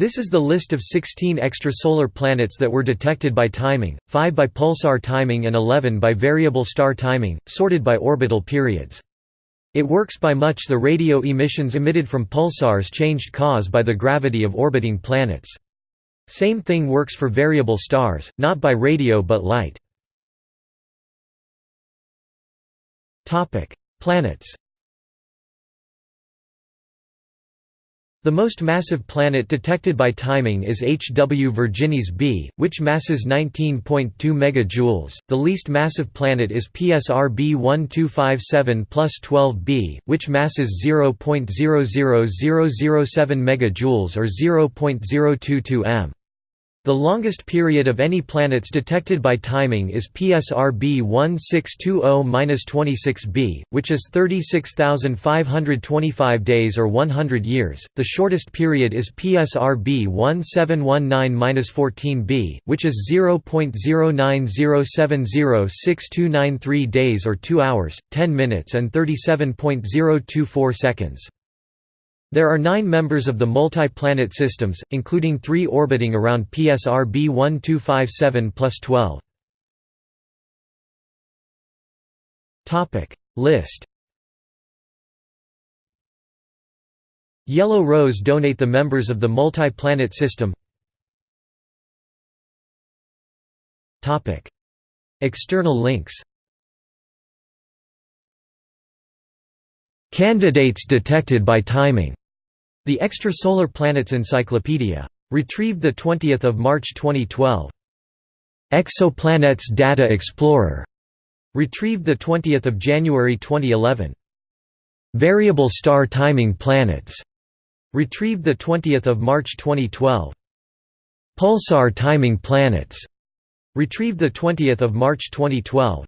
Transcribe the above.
This is the list of 16 extrasolar planets that were detected by timing, 5 by pulsar timing and 11 by variable star timing, sorted by orbital periods. It works by much the radio emissions emitted from pulsars changed cause by the gravity of orbiting planets. Same thing works for variable stars, not by radio but light. Planets The most massive planet detected by timing is HW Virginis b, which masses 19.2 MJ. The least massive planet is PSR B1257 plus 12b, which masses 0.00007 MJ or 0.022 m. The longest period of any planets detected by timing is PSR B 1620-26b, which is 36,525 days or 100 years. The shortest period is PSR B 1719-14b, which is 0.090706293 days or 2 hours, 10 minutes and 37.024 seconds. There are nine members of the multi-planet systems, including three orbiting around PSR B1257 plus 12. List. Yellow rows donate the members of the multi-planet system. External links. Candidates detected by timing the Extrasolar Planets Encyclopedia. Retrieved 20 March 2012. Exoplanets Data Explorer. Retrieved 20 January 2011. Variable Star Timing Planets. Retrieved 20 March 2012. Pulsar Timing Planets. Retrieved 20 March 2012.